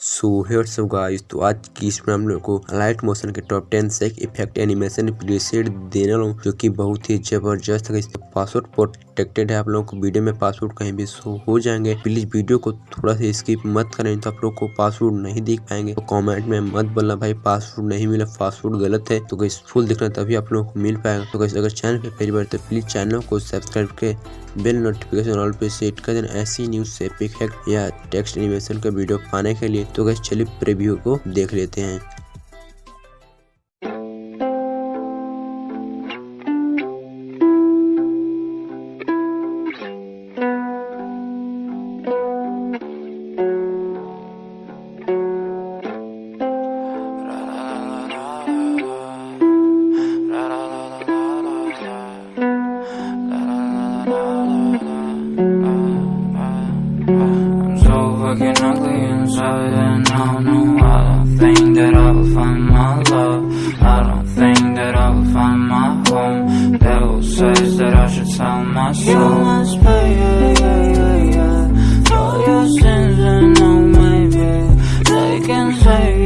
So here so guys तो आज की इसमें हम लोग को लाइट मोशन के टॉप टेन से इफ़ेक्ट एनिमेशन प्रीसेट देने वाला जो कि बहुत ही ज़बरदस्त है। पासवर्ड प्रोटेक्टेड है। आप लोगों को वीडियो में पासवर्ड कहीं भी शो हो जाएँगे। प्लीज़ वीडियो को थोड़ा सा स्किप मत करें तो आप लोग को पासवर्ड नहीं देख पाएँगे। तो कमेंट में मत बोलना भाई पासवर्ड नहीं मिला पासवर्ड गलत है। तो गैस फुल देखना तभी आप लोगों को मिल पाएगा। तो गैस अगर चैनल पे पहली बार तो प्लीज़ चैनल को सब्सक्राइब के बेल नोटिफिकेशन ऑल पे सेट कर देना। ऐसी न्यूज़ से इफ़ेक्ट या टेक्स्ट एनिमेशन का वीडियो पाने के लिए। तो गैस चलिए प्रीव्यू को देख लेते हैं। So fucking ugly inside and I don't know I don't think that I will find my love. I don't think that I will find my home. Devil says that I should tell my soul. You must pay, yeah, yeah, yeah, yeah. For your sins and no maybe They can save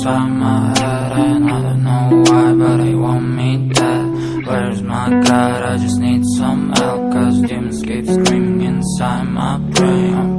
inside my head And I don't know why, but they want me dead Where's my God? I just need some help Cause demons keep screaming inside my brain